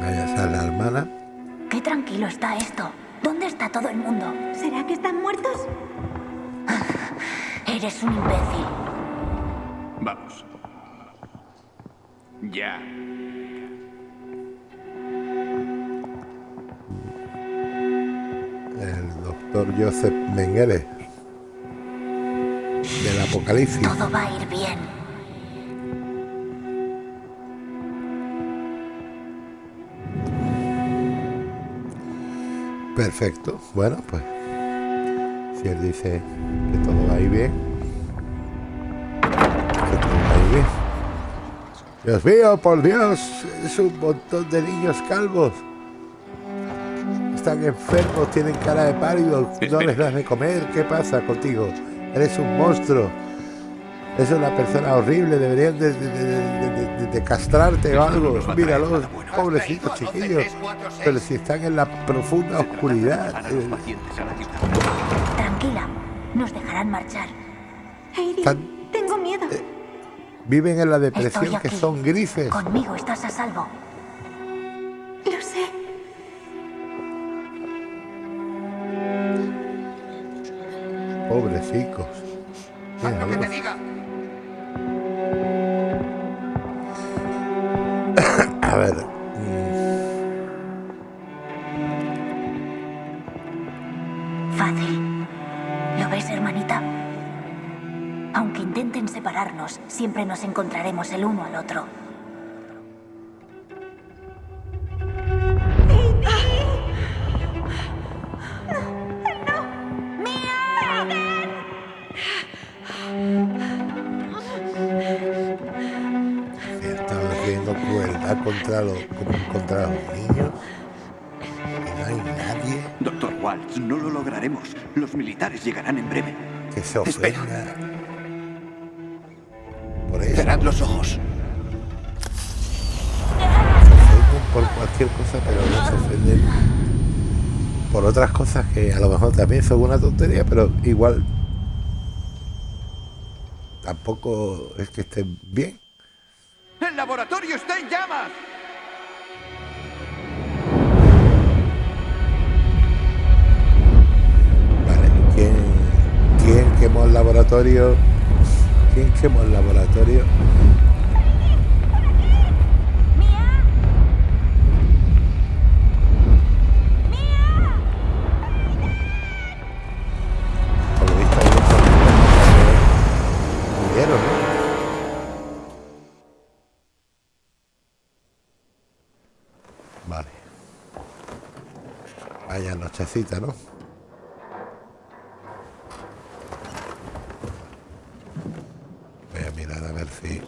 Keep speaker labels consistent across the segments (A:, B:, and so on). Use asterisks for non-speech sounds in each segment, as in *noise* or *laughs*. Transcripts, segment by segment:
A: Vaya, sale la hermana.
B: Qué tranquilo está esto. ¿Dónde está todo el mundo?
C: ¿Será que están muertos? *laughs*
B: Eres un imbécil.
D: Vamos. Ya.
A: El doctor Joseph Mengele. Del apocalipsis.
B: Todo va a ir bien.
A: Perfecto. Bueno, pues. Si él dice que todo va a ir bien. Que todo va a ir bien. Dios mío, por Dios. Es un montón de niños calvos. Están enfermos, tienen cara de pálido. No les das de comer. ¿Qué pasa contigo? Eres un monstruo. Es una persona horrible. Deberían de, de- de- de- de- de- de castrarte o algo.
D: Nos va a traer
A: Míralos,
D: nada bueno.
A: pobrecitos chiquillos. Pero si están en la profunda oscuridad.
D: Los
A: eh.
B: Tranquila. Nos dejarán marchar.
C: Heidi,
A: Tan-
C: tengo miedo.
A: Viven en la depresión que son grises.
B: Conmigo estás a salvo.
C: Lo sé.
A: Pobrecicos. Míralos.
B: Siempre nos encontraremos el uno al otro.
A: Están haciendo crueldad contra los, contra los niños. Y no hay nadie
D: Doctor Waltz, no lo lograremos. Los militares llegarán en breve.
A: que se
D: Espera.
A: ofenda. Eso.
D: Cerrad los ojos.
A: por cualquier cosa, pero no se ofenden por otras cosas que a lo mejor también son una tontería, pero igual tampoco es que estén bien.
D: ¡El laboratorio está en llamas!
A: Vale, ¿quién, quién quemó el laboratorio? ¿Quién quemó el laboratorio? Por ¿no? Vale. Vaya nochecita, ¿no? Voy a mirar a ver si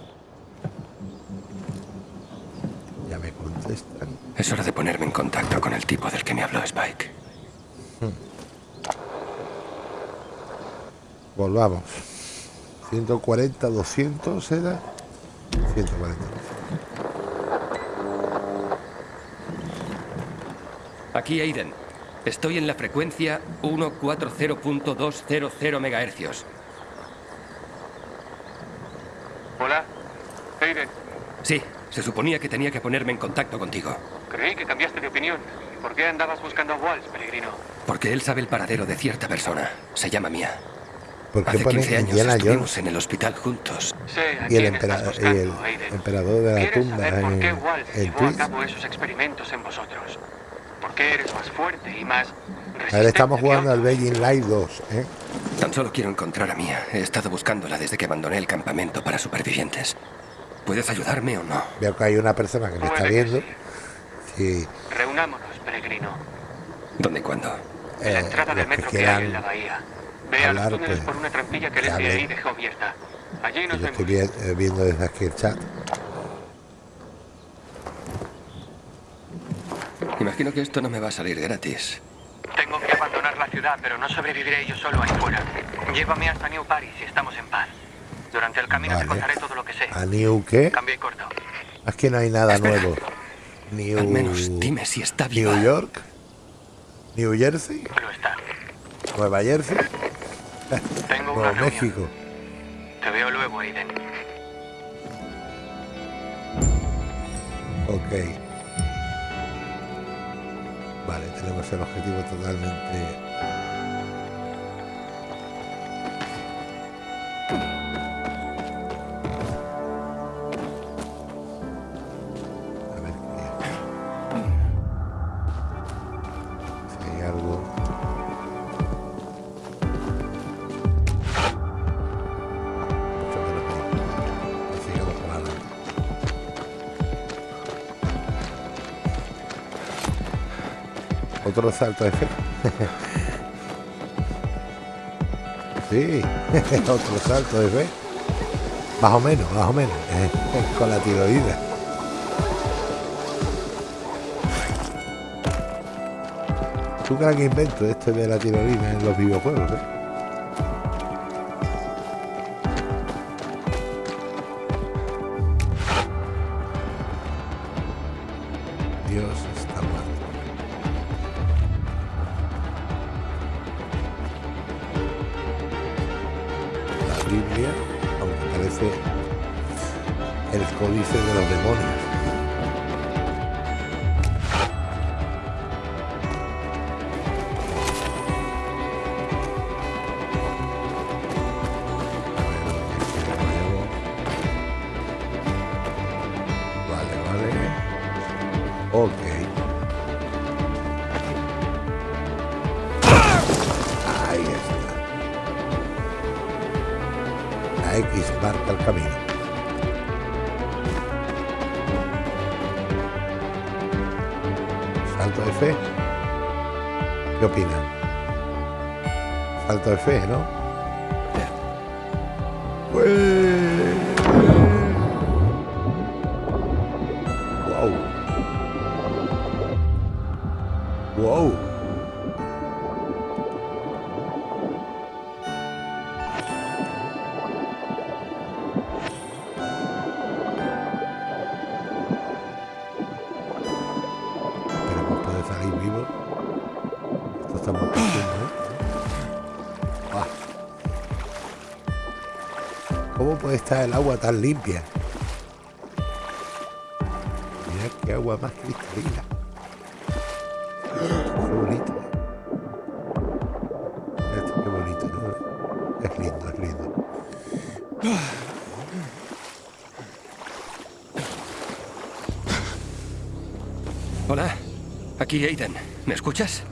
A: ya me contestan.
E: Es hora de ponerme en contacto con el tipo del que me habló Spike.
A: Volvamos. 140, 200 era. 140.
E: Aquí Aiden. Estoy en la frecuencia 140.200 MHz.
F: Hola, Aiden.
E: Sí, se suponía que tenía que ponerme en contacto contigo.
F: Creí que cambiaste de opinión. ¿Por qué andabas buscando a Walsh, peregrino?
E: Porque él sabe el paradero de cierta persona. Se llama Mia.
A: ¿Por qué
E: Hace
A: pone
E: 15 años
A: Indiana
E: estuvimos
A: Jones
E: en el hospital juntos.
F: A
A: y el, empera- el
F: buscando, Aiden.
A: emperador de la
F: ¿Quieres
A: tumba
F: saber por
A: en,
F: qué Walsh
A: en
F: llevó a cabo esos experimentos en vosotros? ¿Por qué eres más fuerte y más
A: A ver, estamos
F: resistente
A: jugando al? Beijing Light 2, ¿eh?
E: Tan solo quiero encontrar a Mia. He estado buscándola desde que abandoné el campamento para supervivientes. ¿Puedes ayudarme o no?
A: Veo que hay una persona que me está viendo.
F: sí.
A: Sí,
F: Reunámonos, peregrino.
E: ¿Dónde y cuándo?
F: En la
A: eh,
F: entrada del
A: los que
F: metro que hay en la bahía. Ve a los
A: hablar,
F: túneles
A: pues,
F: por una trampilla que el
A: que
F: FBI dejó abierta. Allí nos
A: Yo estoy
F: vemos.
A: viendo desde aquí el chat.
E: Imagino que esto no me va a salir gratis.
F: Tengo que abandonar la ciudad, pero no sobreviviré yo solo ahí fuera. Llévame hasta New Paris y estamos en paz. Durante el camino te contaré todo lo que sé.
A: ¿A New qué?
F: Cambio y corto.
A: Aquí no hay nada
E: Espera.
A: nuevo. New...
E: Al menos dime si está viva.
A: New York. New Jersey.
F: Lo está.
A: Nueva Jersey.
F: Tengo una.
A: México.
F: Te veo luego, Aiden.
A: Ok. Vale, tenemos el objetivo totalmente Otro salto de fe. sí, *laughs* otro salto de fe. Más o menos, más o menos. Eh, con la tiroides. Tú crees que invento este de la tiroides en los videojuegos, ¿eh? fe. ¿Qué opinan? Falta de fe, ¿no? Wow. Wow. están limpias. Mirad qué agua más cristalina. Qué bonito. Bonito. Es lindo, es lindo.
E: Hola, aquí Aiden. ¿Me escuchas?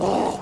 A: Oh,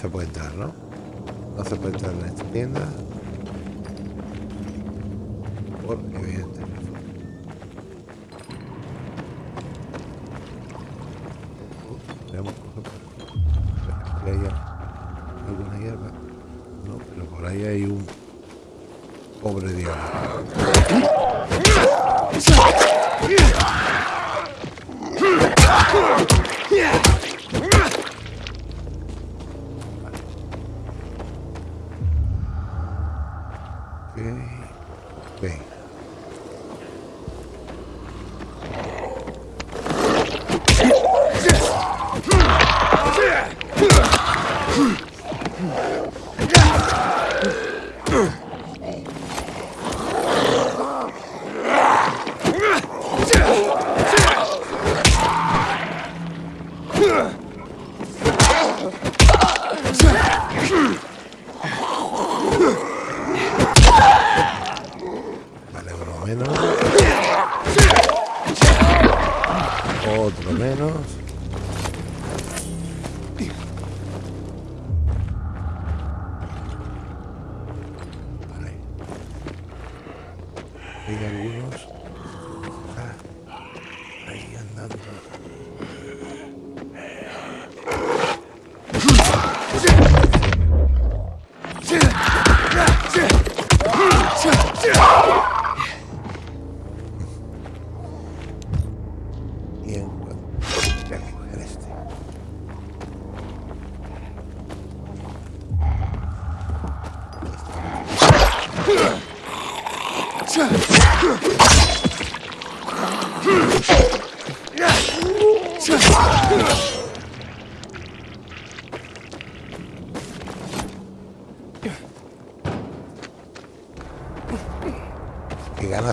A: se pueden dar, ¿no?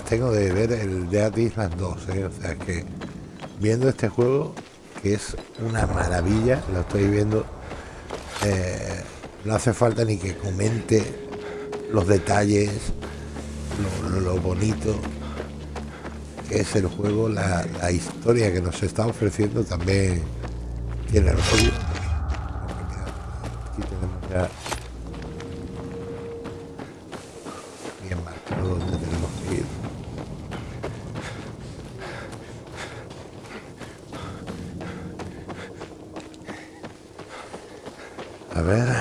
A: Tengo de ver el Dead Island 2, ¿eh? O sea que viendo este juego, que es una maravilla, lo estoy viendo, eh, no hace falta ni que comente los detalles, lo, bonito que es el juego, la, historia que nos está ofreciendo también tiene lo suyo. Aquí tenemos ya ver.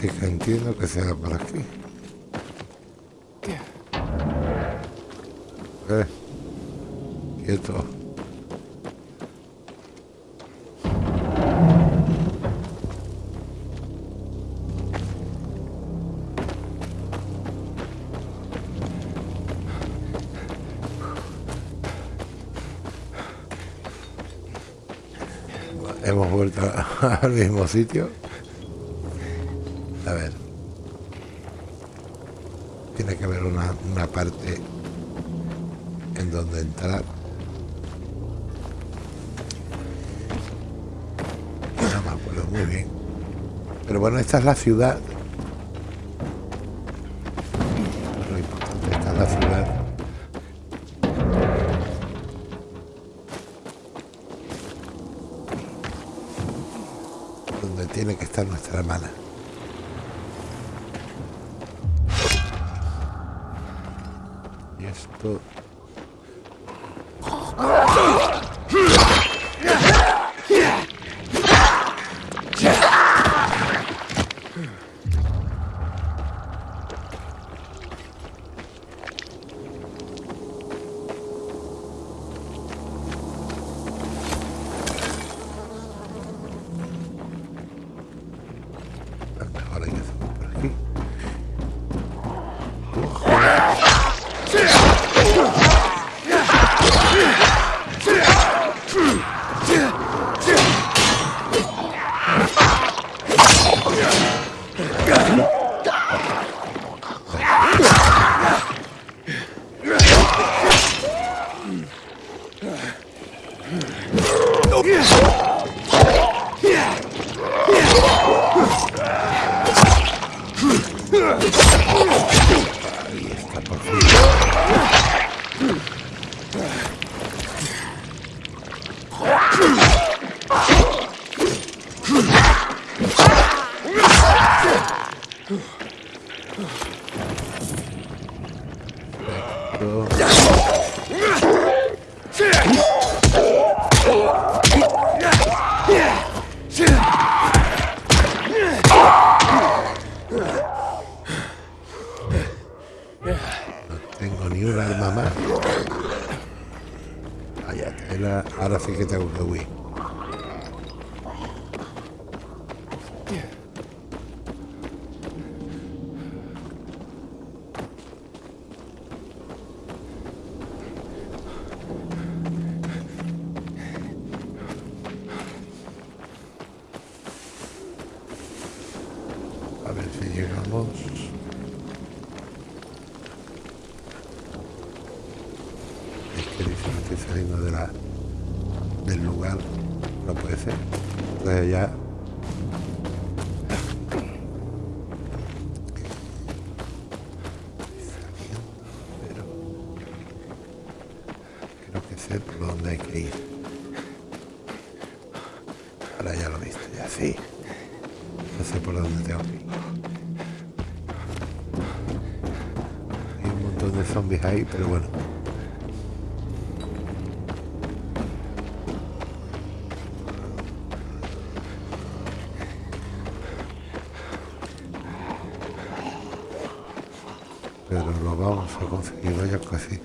A: Que entiendo que sea por aquí. Eh, quieto. Hemos vuelto *laughs* al mismo sitio. Esta es la ciudad. pero lo vamos a conseguir, vaya que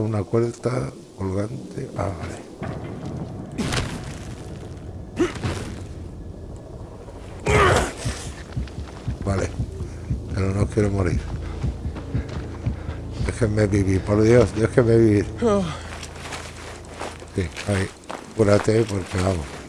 A: una cuerda colgante. Ah, vale. Vale. Pero no quiero morir. Déjenme vivir, por Dios, déjenme vivir. Oh. Sí, ahí. Cúrate porque vamos.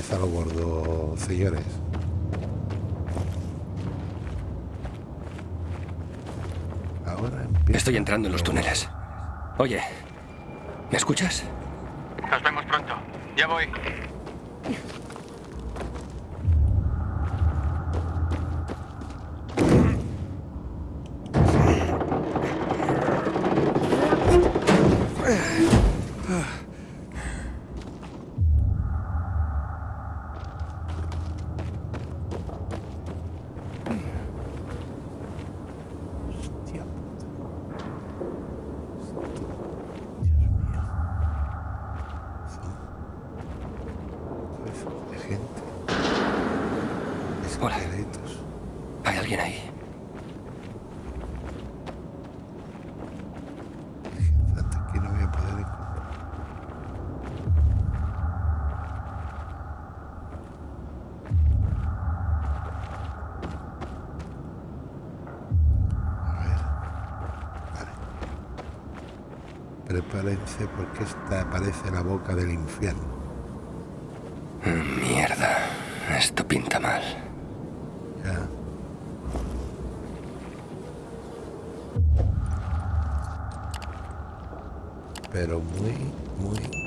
A: limpieza a los bordos, señores. Prepárense porque esta parece la boca del infierno.
E: Mierda. Esto pinta mal.
A: Ya. Pero muy, muy,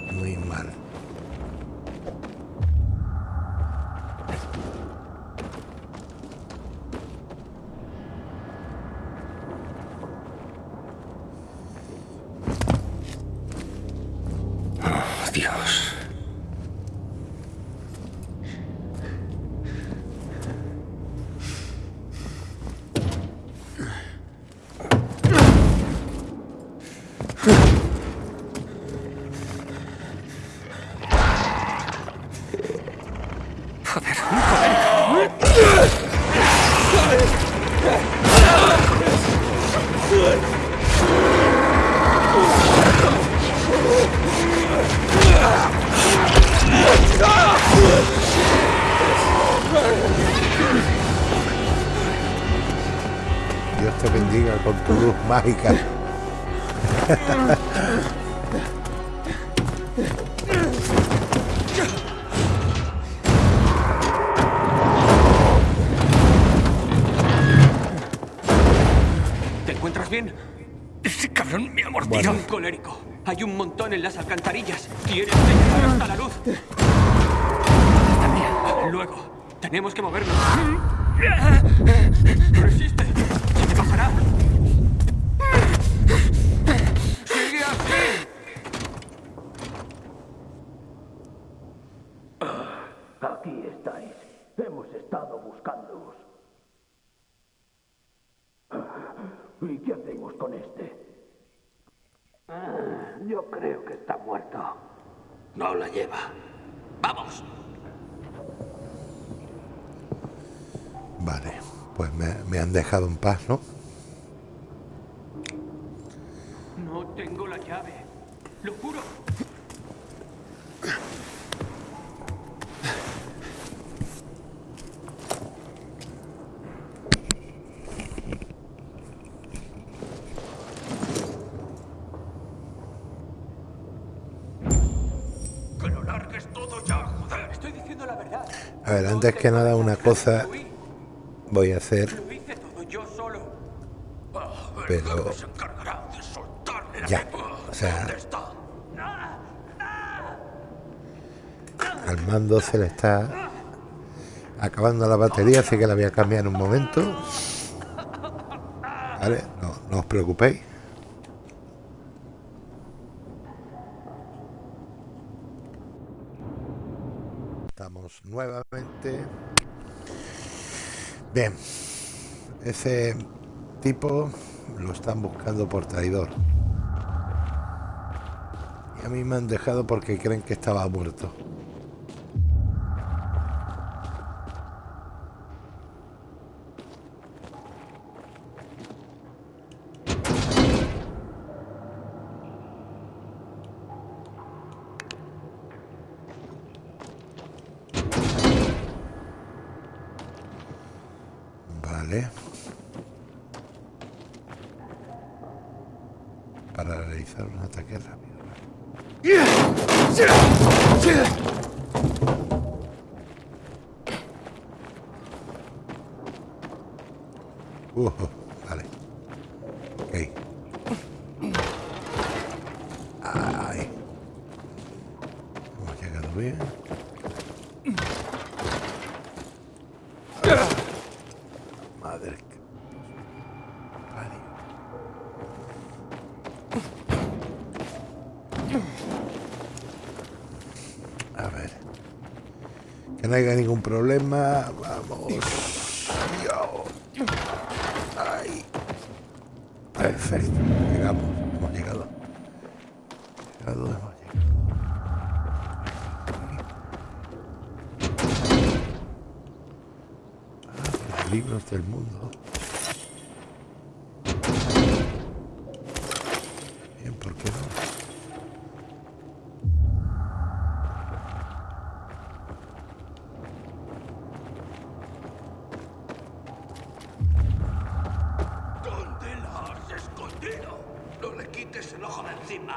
A: mágica.
G: ¿Te encuentras bien?
E: ese cabrón me ha mordido.
A: Bueno.
G: Colérico. Hay un montón en las alcantarillas. Que llegar hasta la luz. Luego, tenemos que movernos. Resiste. Se te pasará. Sigue así.
H: Aquí estáis. Hemos estado buscándoos. ¿Y qué hacemos con este? Ah, Yo creo que está muerto. No la lleva. ¡Vamos!
A: Vale, pues me, me han dejado en paz. No antes que nada una cosa voy a hacer, Pero- ya, o sea, al mando se le está acabando la batería, así que la voy a cambiar en un momento. Vale, no, no os preocupéis. Estamos nuevamente. Bien, ese tipo lo están buscando por traidor. Y a mí me han dejado porque creen que estaba muerto.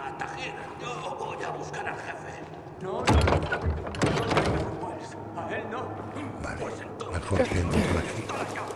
A: a
H: Tajir. Yo voy a buscar al jefe.
G: No, no, no. No, no,
H: pues
E: no,
H: no, no,
A: no, no, no, no, no, no,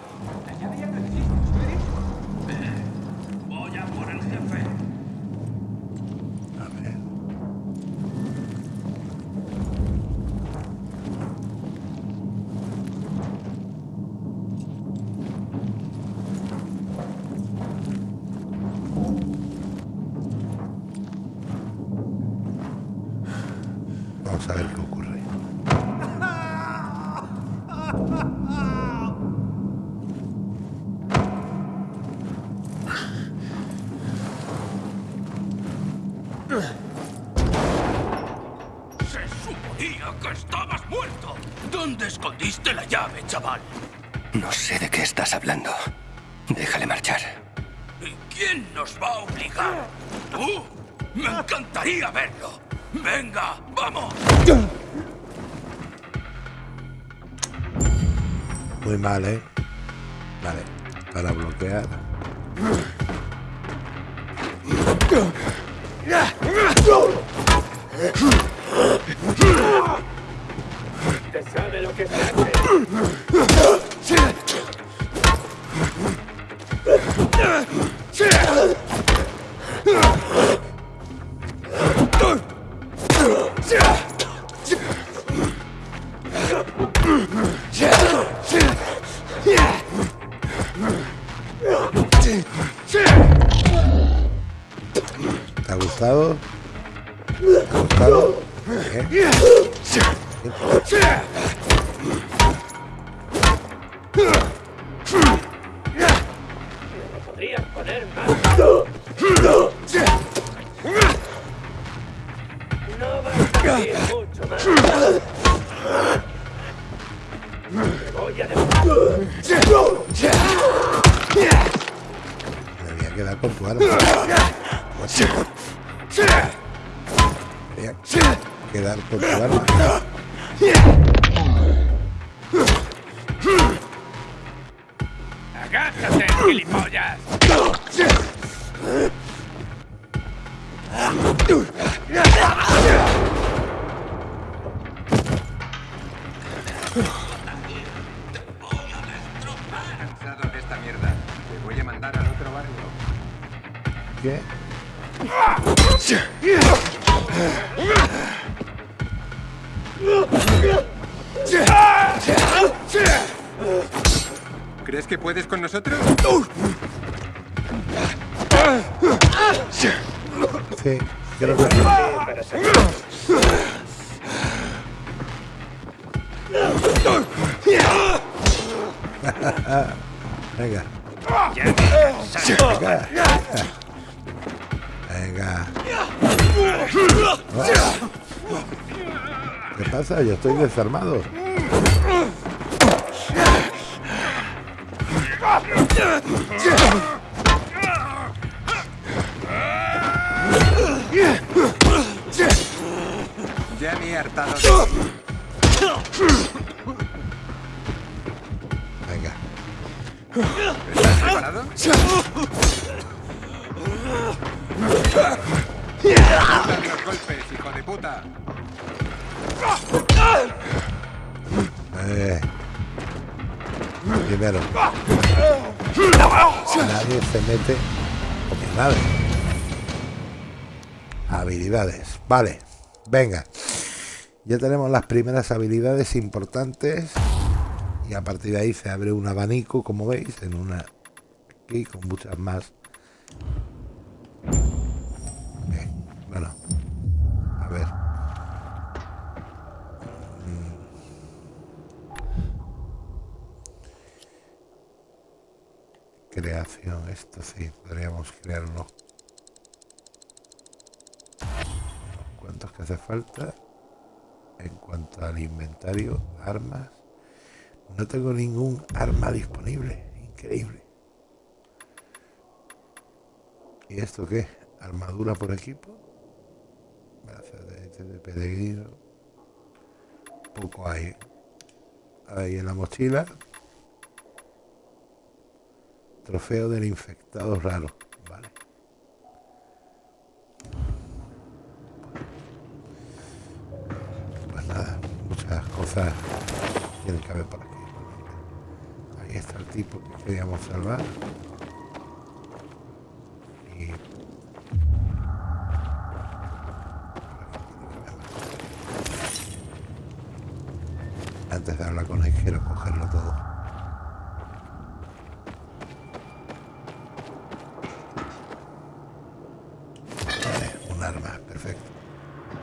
G: ¿Te
A: ha gustado? ¿Te ha gustado? ¿Eh?
I: ¿Eh?
A: ¿Qué pasa? Yo estoy desarmado.
I: Ya me hartado.
A: Habilidades. Vale. Venga. Ya tenemos las primeras habilidades importantes. Y a partir de ahí se abre un abanico, como veis, en una aquí con muchas más. Bueno. A ver. creación, esto sí, podríamos crearlo. ¿Cuántos que hace falta? En cuanto al inventario, armas. No tengo ningún arma disponible. Increíble. ¿Y esto qué? ¿Armadura por equipo? Brazos de, este de peregrino. Poco hay. Ahí en la mochila. Trofeo del infectado raro. Vale. Pues nada, muchas cosas tienen que haber por aquí. Ahí está el tipo que queríamos salvar. Y antes de hablar con él quiero cogerlo todo. Vale, un arma, perfecto.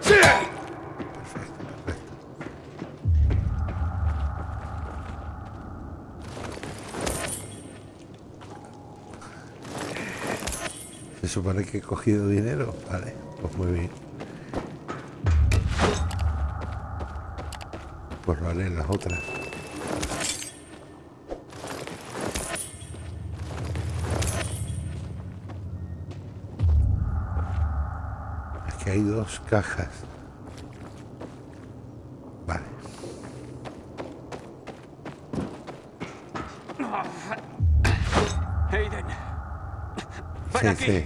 A: Perfecto, perfecto. Se supone que he cogido dinero. Vale, pues muy bien. Pues lo haré en las otras. Aquí hay dos cajas. Vale.
G: Aiden. Ven
A: Sí,
G: aquí.
A: sí,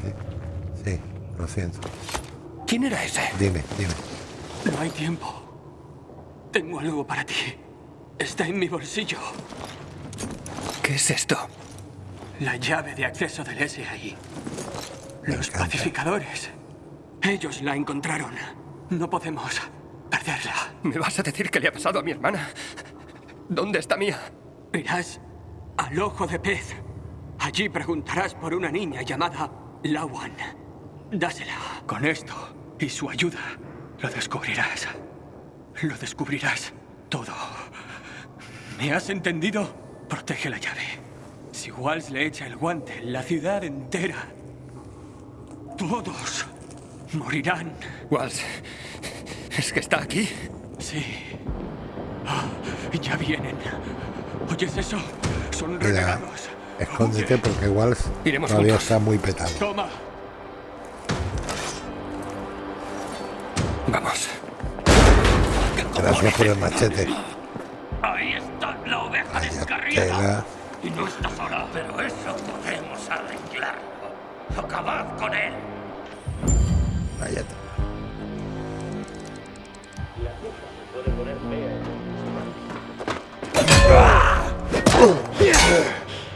A: sí. Lo siento.
E: ¿Quién era ese?
A: Dime, dime.
G: No hay tiempo. Tengo algo para ti. Está en mi bolsillo.
E: ¿Qué es esto?
G: La llave de acceso del SAI.
A: Me
G: Los
A: encanta.
G: pacificadores. Ellos la encontraron. No podemos perderla.
E: ¿Me vas a decir qué le ha pasado a mi hermana? ¿Dónde está Mía?
G: Irás al ojo de pez. Allí preguntarás por una niña llamada Lawan. Dásela. Con esto y su ayuda, lo descubrirás. Lo descubrirás todo. ¿Me has entendido? Protege la llave. Si Walsh le echa el guante, la ciudad entera. Todos morirán.
E: Walsh, ¿es que está aquí?
G: Sí. Ah, ya vienen. ¿Oyes eso? Son renegados.
A: Escóndete porque igual
E: Iremos
A: todavía
E: juntos.
A: está muy petado.
G: Toma.
E: Vamos.
A: Gracias por el machete.
H: Ahí está la oveja descarriada. Y no está sola, pero eso podemos arreglarlo. Acabad con él.
A: Vaya tela. ¿Te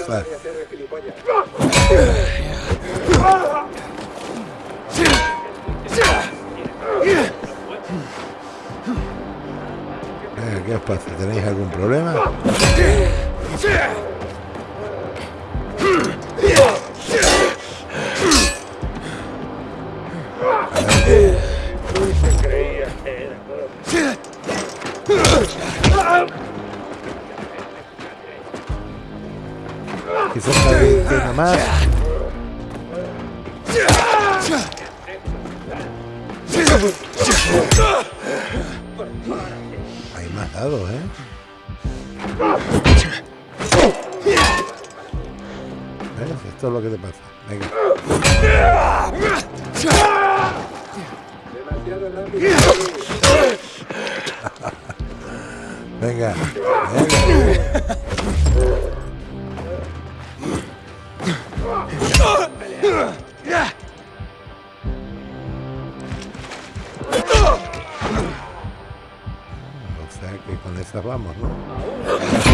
A: Eh, que te pasa. Venga. Venga. Venga. O sea que con esas vamos, ¿no?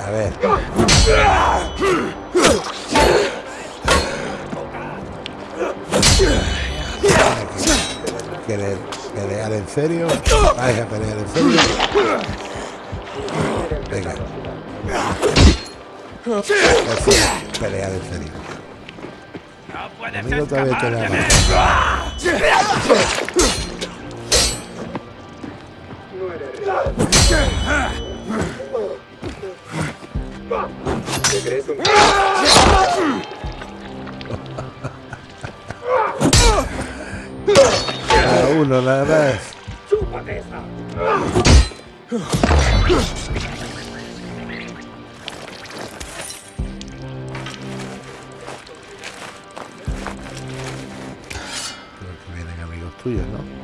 A: A ver. ¿Querer pelear en serio? ¿Vais a pelear en serio? Venga. Así, pelear en serio. Conmigo todavía te da
I: ¿Te crees un
A: Cada uno más. Creo que vienen amigos tuyos, ¿no?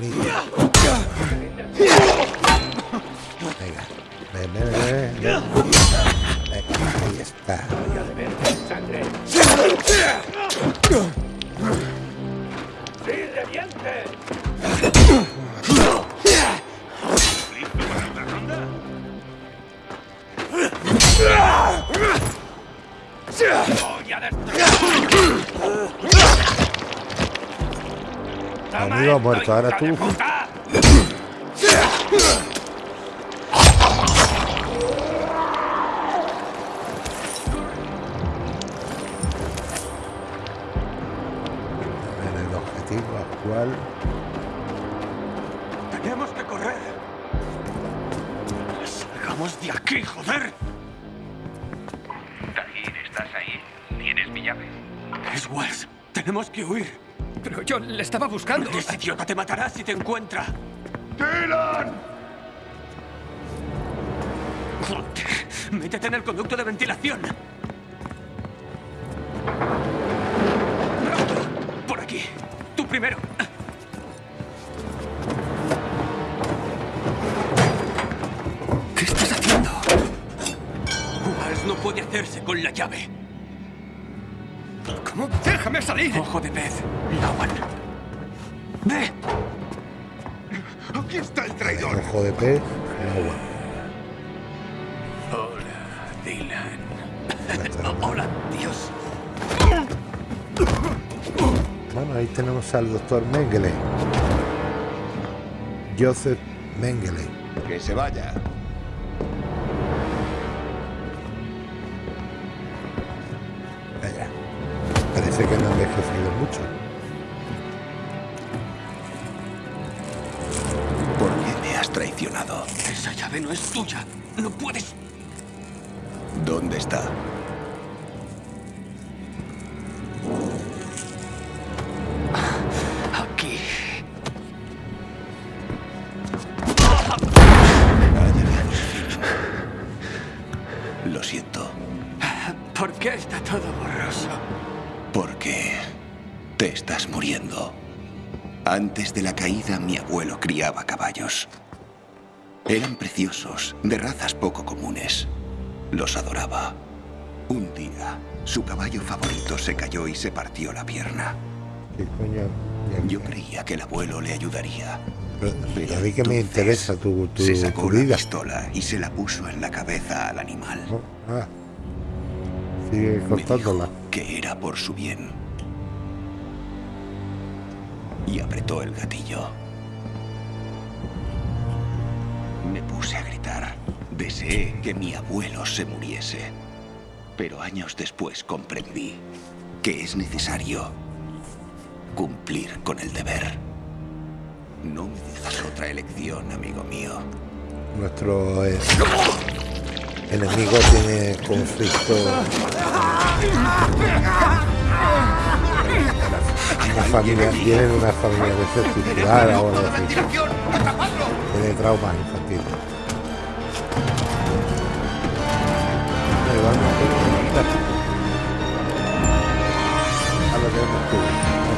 A: Venga, Amigo muerto, ahora
I: Ahí
G: tenemos
A: al doctor Mengele. Joseph Mengele.
H: Que se vaya. Criaba caballos. Eran preciosos, de razas poco comunes. Los adoraba. Un día, su caballo favorito se cayó y se partió la pierna. Yo creía que el abuelo le ayudaría.
A: pero- a mí que me interesa tu, tu,
H: se
A: tu
H: sacó la
A: vida.
H: pistola y se la puso en la cabeza al animal.
A: ¿no? Ah. Sigue
H: Me
A: cortándola.
H: dijo que era por su bien. Y apretó el gatillo. Me puse a gritar. Deseé que mi abuelo se muriese. Pero años después comprendí que es necesario cumplir con el deber. No me dejas otra elección, amigo mío.
A: Nuestro eh, enemigo tiene conflicto. Una familia, tiene una familia desestructurada o algo así. Tiene traumas infantiles. Vamos lo que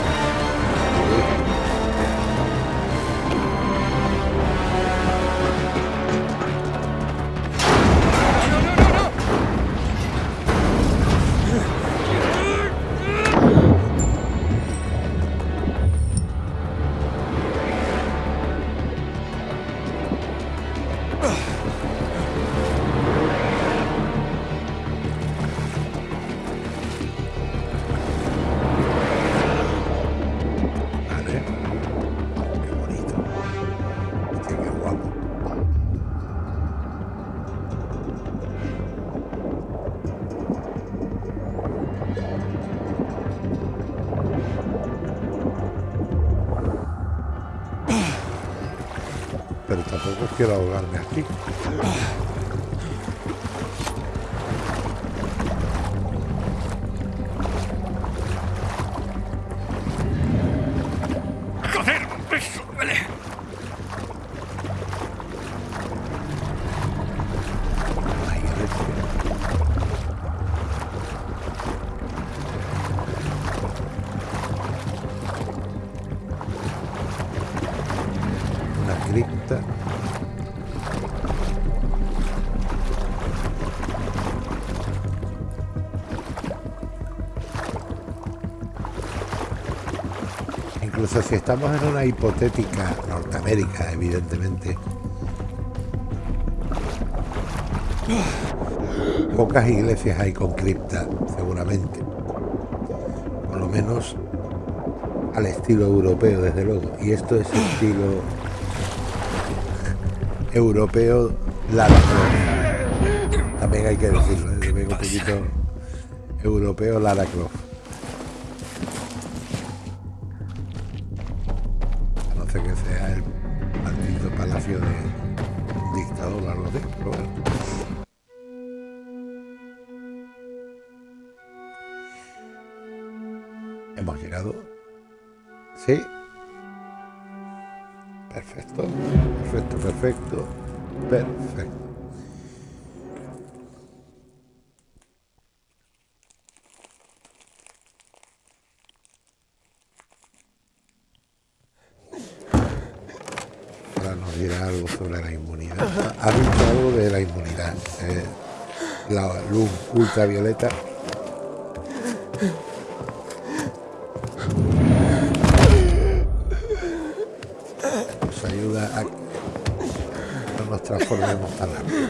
A: quiero ahogarme Incluso si estamos en una hipotética Norteamérica, evidentemente, pocas iglesias hay con cripta, seguramente. Por lo menos al estilo europeo, desde luego. Y esto es estilo europeo Lara. También hay que decirlo, ¿eh? un poquito europeo Lara Croft. Perfecto. Perfecto, perfecto. Perfecto. Ahora nos dirá algo sobre la inmunidad. ha dicho algo de la inmunidad. eh, la luz ultravioleta. Nos ayuda a que no nos transformemos tan rápido.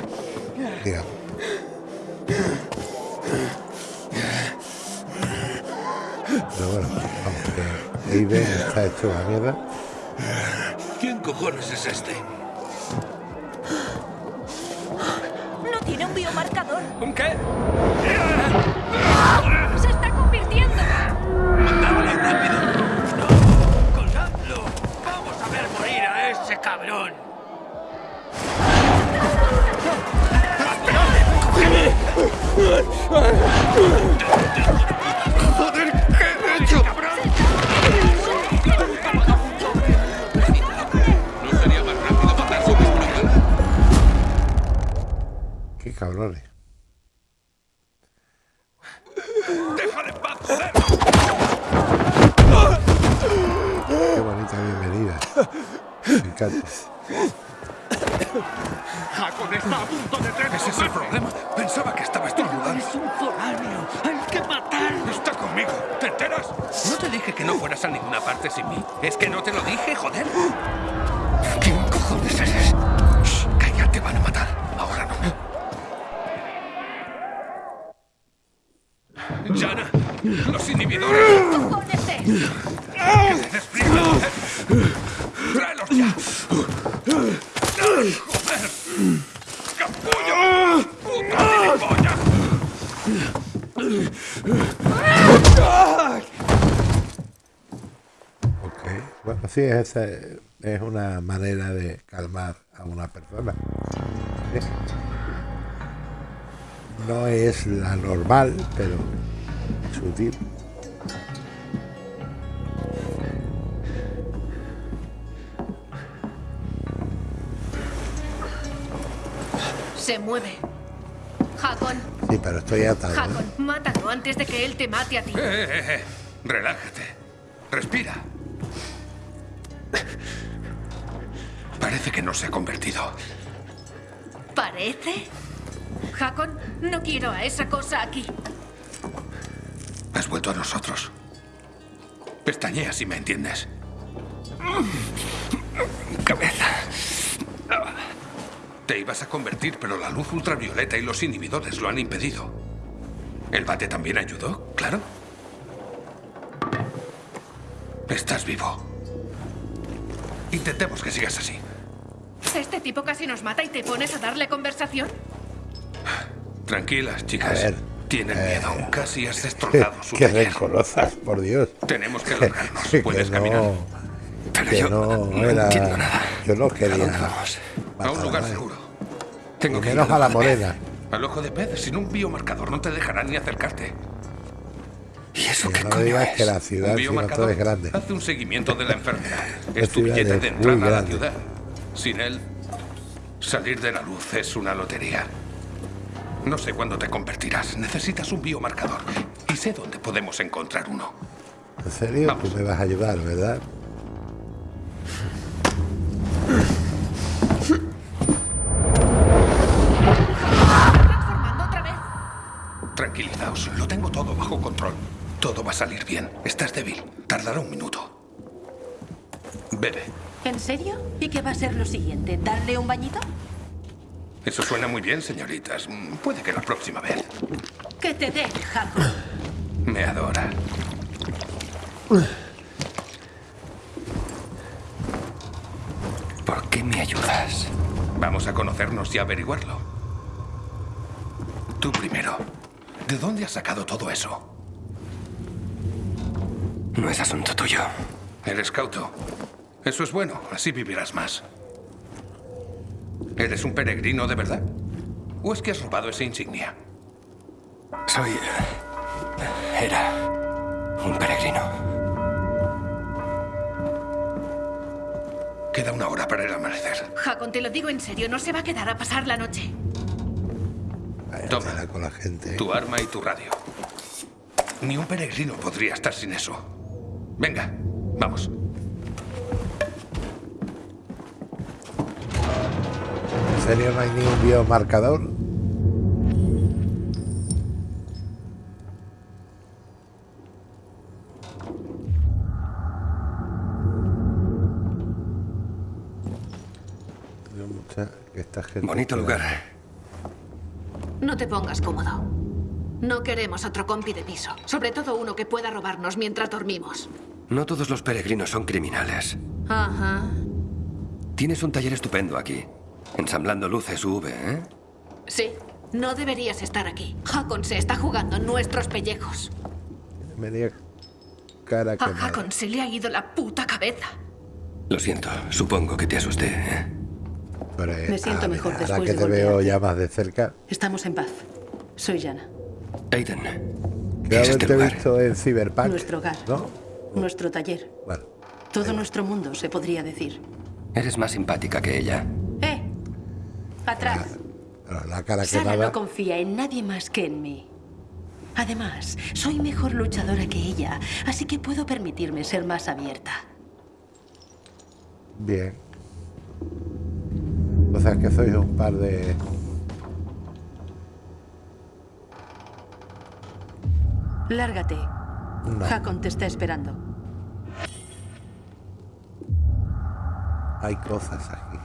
A: Digamos. Pero bueno, vamos, que Aiden está hecho una mierda.
J: ¿Quién cojones es este?
K: No tiene un biomarcador.
G: ¿Un qué?
K: ¡Se está convirtiendo!
J: ¡Mandámosle rápido!
G: Cabrón!
J: ¡Joder! ¿Qué he hecho? ¿No sería más rápido matar su explorador?
A: Qué cabrones. Me encanta.
G: ¡Hakon
A: Bueno, sí, esa es una manera de calmar a una persona. No es la normal, pero sutil.
L: Se mueve. Hakon,
A: Sí, pero estoy atado. ¿eh?
L: Hakon, mátalo antes de que él te mate a ti.
J: Eh, eh, eh. Relájate. Respira. Parece que no se ha convertido.
L: ¿Parece? Hakon, no quiero a esa cosa aquí.
J: Has vuelto a nosotros. Pestañea si me entiendes.
E: Cabeza.
J: Te ibas a convertir, pero la luz ultravioleta y los inhibidores lo han impedido. ¿El bate también ayudó? Claro. Estás vivo. Intentemos que sigas así.
L: Este tipo casi nos mata y te pones a darle conversación.
J: Tranquilas,
A: A
J: chicas.
A: ver,
J: Tienen
A: eh,
J: miedo. Casi has destrozado su
A: Que rencorosas, por Dios.
J: Tenemos que largarnos. *laughs*
A: Que
J: Puedes
A: no-
J: caminar.
E: Pero
A: que
E: yo
A: no,
E: no
A: era.
E: entiendo nada.
A: Yo no
E: ¿A
A: quería.
J: A
A: matar
J: un
A: a
J: lugar seguro.
E: Tengo que ir
A: menos a la morena.
J: Al ojo de pez, sin un biomarcador no te dejarán ni acercarte.
E: ¿Y eso
A: Que
E: qué
A: no
E: coño
A: digas
E: es?
A: que la
J: Un
A: ciudad, sino todo
J: biomarcador
A: es grande.
J: hace un seguimiento de la enfermedad. Es tu billete de
A: muy
J: entrada a la
A: grande.
J: ciudad. Sin él, salir de la luz es una lotería. No sé cuándo te convertirás. Necesitas un biomarcador. Y sé dónde podemos encontrar uno.
A: ¿En serio?
J: Vamos.
A: Tú me vas a ayudar, ¿verdad?
L: Transformando otra vez.
J: Tranquilizaos, lo tengo todo bajo control. Todo va a salir bien. Estás débil. Tardará un minuto. Bebe.
M: ¿En serio? ¿Y qué va a ser lo siguiente? ¿Darle un bañito?
J: Eso suena muy bien, señoritas. Puede que la próxima vez.
M: Que te Jaco.
J: Me adora.
E: ¿Por qué me ayudas?
J: Vamos a conocernos y averiguarlo. Tú primero. ¿De dónde has sacado todo eso?
E: No es asunto tuyo.
J: Eres cauto. Eso es bueno, así vivirás más. ¿Eres un peregrino de verdad? ¿O es que has robado esa insignia?
E: Soy... Era... un peregrino.
J: Queda una hora para el amanecer.
L: Hakon, te lo digo en serio, no se va a quedar a pasar la noche.
J: Toma.
A: con la gente.
J: Tu arma y tu radio. Ni un peregrino podría estar sin eso. Venga, vamos.
A: Serio no hay ningún biomarcador?
E: Bonito lugar.
L: No te pongas cómodo. No queremos otro compi de piso. Sobre todo uno que pueda robarnos mientras dormimos.
E: No todos los peregrinos son criminales.
L: Ajá.
E: Tienes un taller estupendo aquí. Ensamblando luces UV, ¿eh?
L: Sí. No deberías estar aquí. Hakon se está jugando nuestros pellejos.
A: Media cara que
L: A Hakon se le ha ido la puta cabeza.
E: Lo siento. Supongo que te asusté, ¿eh?
A: Pero, eh,
M: Me siento
A: ah,
M: mejor después
A: Ahora que
M: de
A: te veo ya más de cerca,
M: Estamos en paz. Soy Jana.
E: Aiden. ¿Qué es este
A: haberte
E: lugar?
A: visto en Cyberpunk.
M: Nuestro hogar.
A: ¿No?
M: Nuestro taller.
A: Bueno,
M: Todo nuestro mundo, se podría decir.
E: Eres más simpática que ella.
M: Atrás.
A: pero la cara
M: Sara no confía en nadie más que en mí. Además, soy mejor luchadora que ella, así que puedo permitirme ser más abierta.
A: Bien. O sea que sois un par de.
M: Lárgate.
A: No.
M: Hakon te está esperando.
A: Hay cosas aquí.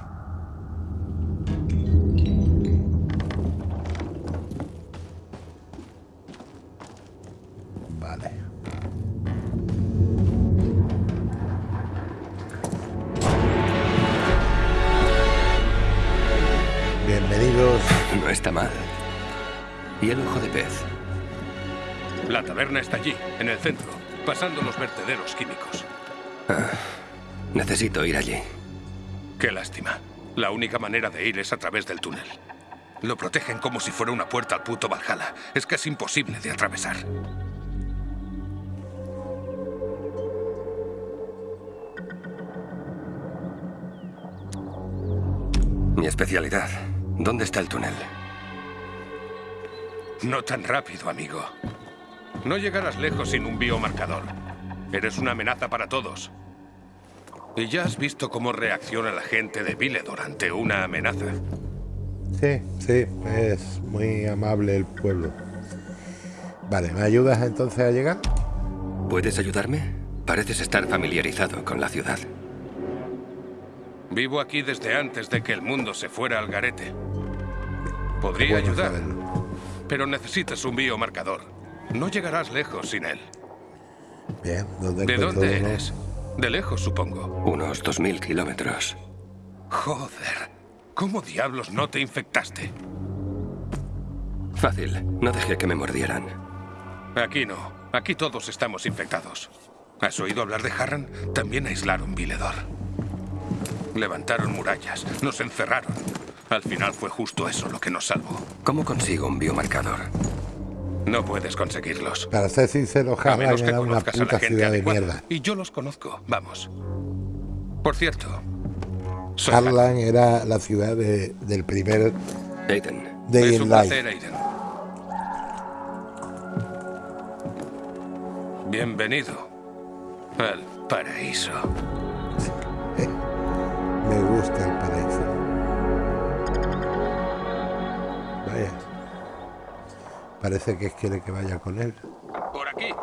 E: No está mal. ¿Y el ojo de pez?
J: La taberna está allí, en el centro, pasando los vertederos químicos.
E: Necesito ir allí.
J: Qué lástima. La única manera de ir es a través del túnel. Lo protegen como si fuera una puerta al puto Valhalla. Es casi imposible de atravesar.
E: Mi especialidad. ¿Dónde está el túnel?
J: No tan rápido, amigo. No llegarás lejos sin un biomarcador. Eres una amenaza para todos. Y ya has visto cómo reacciona la gente de Viledor ante una amenaza.
A: Sí, sí, es muy amable el pueblo. Vale, ¿me ayudas entonces a llegar?
E: ¿Puedes ayudarme? Pareces estar familiarizado con la ciudad.
J: Vivo aquí desde antes de que el mundo se fuera al garete. Podría ayudar,
A: saberlo.
J: pero necesitas un biomarcador. No llegarás lejos sin él.
A: Bien, ¿dónde
J: ¿De dónde eres? De lejos, supongo.
E: Unos 2.000 kilómetros.
J: Joder. ¿Cómo diablos no te infectaste?
E: Fácil. No dejé que me mordieran.
J: Aquí no. Aquí todos estamos infectados. ¿Has oído hablar de Harran? También aislaron Viledor. Levantaron murallas, nos encerraron. Al final fue justo eso lo que nos salvó.
E: ¿Cómo consigo un biomarcador?
J: No puedes conseguirlos.
A: Para ser sincero, Harlan era una
J: conozcas a la
A: puta ciudad de mierda.
J: Y yo los conozco. Vamos. Por cierto.
A: Harlan era la ciudad de- del primer
E: Aiden.
A: Day
J: es un placer, Aiden. Bienvenido al paraíso. *laughs*
A: Me gusta el paraíso. Parece que quiere que vaya con él.
J: Por aquí.